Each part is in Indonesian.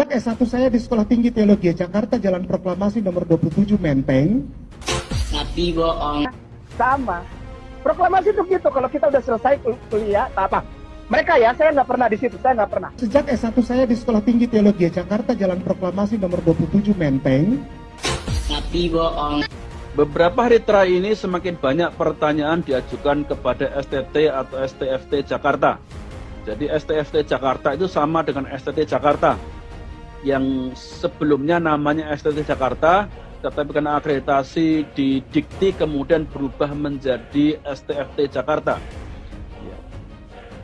Sejak S1 saya di Sekolah Tinggi Teologi Jakarta, Jalan Proklamasi nomor 27 Menteng. Tapi bohong. Sama. Proklamasi itu gitu, kalau kita udah selesai kul- kuliah, tak apa. Mereka ya, saya nggak pernah di situ, saya nggak pernah. Sejak S1 saya di Sekolah Tinggi Teologi Jakarta, Jalan Proklamasi nomor 27 Menteng. Tapi bohong. Beberapa hari terakhir ini semakin banyak pertanyaan diajukan kepada STT atau STFT Jakarta. Jadi STFT Jakarta itu sama dengan STT Jakarta yang sebelumnya namanya STT Jakarta, tetapi karena akreditasi di Dikti kemudian berubah menjadi STFT Jakarta. Ya.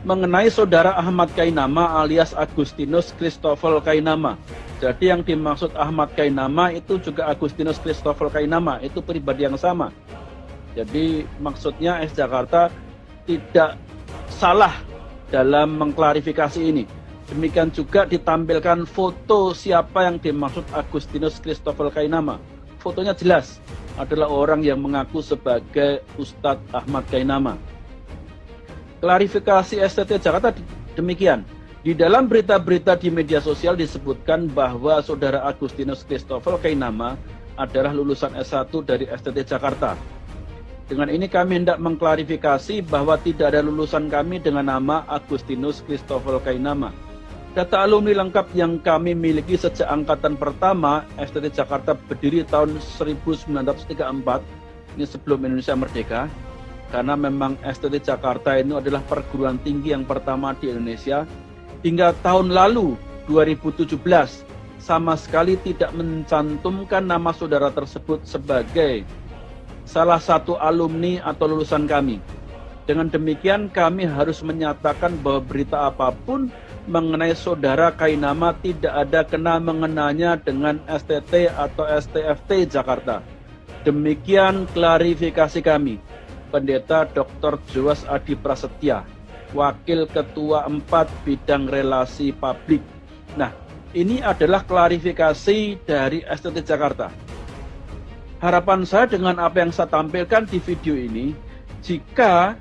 Mengenai saudara Ahmad Kainama alias Agustinus Christopher Kainama. Jadi yang dimaksud Ahmad Kainama itu juga Agustinus Christopher Kainama, itu pribadi yang sama. Jadi maksudnya S Jakarta tidak salah dalam mengklarifikasi ini. Demikian juga ditampilkan foto siapa yang dimaksud Agustinus Christopher Kainama. Fotonya jelas adalah orang yang mengaku sebagai Ustadz Ahmad Kainama. Klarifikasi STT Jakarta demikian. Di dalam berita-berita di media sosial disebutkan bahwa saudara Agustinus Christopher Kainama adalah lulusan S1 dari STT Jakarta. Dengan ini kami hendak mengklarifikasi bahwa tidak ada lulusan kami dengan nama Agustinus Christopher Kainama. Data alumni lengkap yang kami miliki sejak angkatan pertama STT Jakarta berdiri tahun 1934, ini sebelum Indonesia merdeka, karena memang STT Jakarta ini adalah perguruan tinggi yang pertama di Indonesia, hingga tahun lalu 2017 sama sekali tidak mencantumkan nama saudara tersebut sebagai salah satu alumni atau lulusan kami. Dengan demikian kami harus menyatakan bahwa berita apa pun mengenai saudara Kainama tidak ada kena mengenanya dengan STT atau STFT Jakarta. Demikian klarifikasi kami. Pendeta Dr. Joas Adi Prasetya, Wakil Ketua 4 Bidang Relasi Publik. Nah, ini adalah klarifikasi dari STT Jakarta. Harapan saya dengan apa yang saya tampilkan di video ini, jika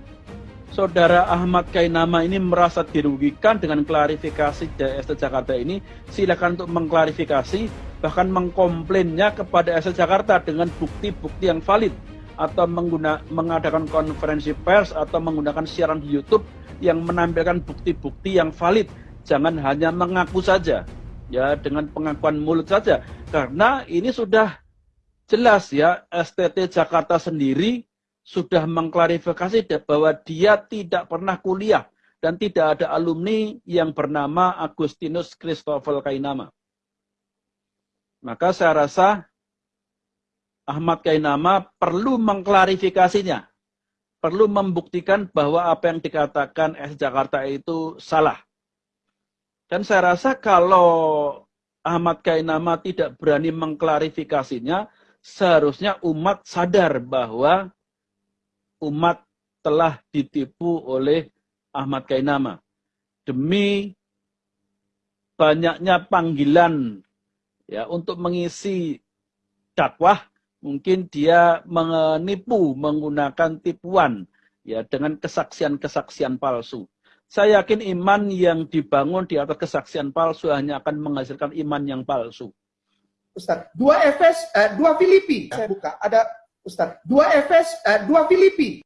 Saudara Ahmad Kainama ini merasa dirugikan dengan klarifikasi dari ST Jakarta ini, silakan untuk mengklarifikasi, bahkan mengkomplainnya kepada ST Jakarta dengan bukti-bukti yang valid atau mengguna, mengadakan konferensi pers atau menggunakan siaran di YouTube yang menampilkan bukti-bukti yang valid. Jangan hanya mengaku saja, ya dengan pengakuan mulut saja, karena ini sudah jelas ya STT Jakarta sendiri sudah mengklarifikasi bahwa dia tidak pernah kuliah dan tidak ada alumni yang bernama Agustinus Christopher Kainama. Maka saya rasa Ahmad Kainama perlu mengklarifikasinya. Perlu membuktikan bahwa apa yang dikatakan S Jakarta itu salah. Dan saya rasa kalau Ahmad Kainama tidak berani mengklarifikasinya, seharusnya umat sadar bahwa umat telah ditipu oleh Ahmad Kainama. Demi banyaknya panggilan ya untuk mengisi dakwah, mungkin dia menipu menggunakan tipuan ya dengan kesaksian-kesaksian palsu. Saya yakin iman yang dibangun di atas kesaksian palsu hanya akan menghasilkan iman yang palsu. Ustaz, dua Efes, eh, dua Filipi. Saya buka, ada Ustaz, dua Efes, eh, dua Filipi.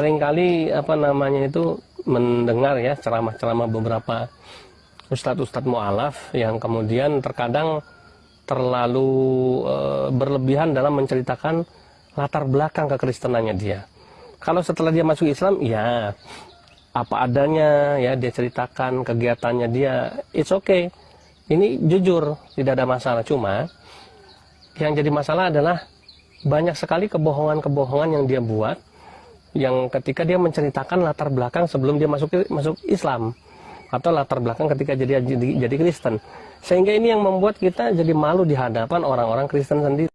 Seringkali apa namanya itu mendengar ya ceramah-ceramah beberapa ustadz-ustadz mu'alaf yang kemudian terkadang terlalu e, berlebihan dalam menceritakan latar belakang kekristenannya dia. Kalau setelah dia masuk Islam, ya apa adanya ya dia ceritakan kegiatannya dia, it's okay. Ini jujur, tidak ada masalah. Cuma yang jadi masalah adalah banyak sekali kebohongan-kebohongan yang dia buat yang ketika dia menceritakan latar belakang sebelum dia masuk masuk Islam atau latar belakang ketika jadi jadi, jadi Kristen sehingga ini yang membuat kita jadi malu di hadapan orang-orang Kristen sendiri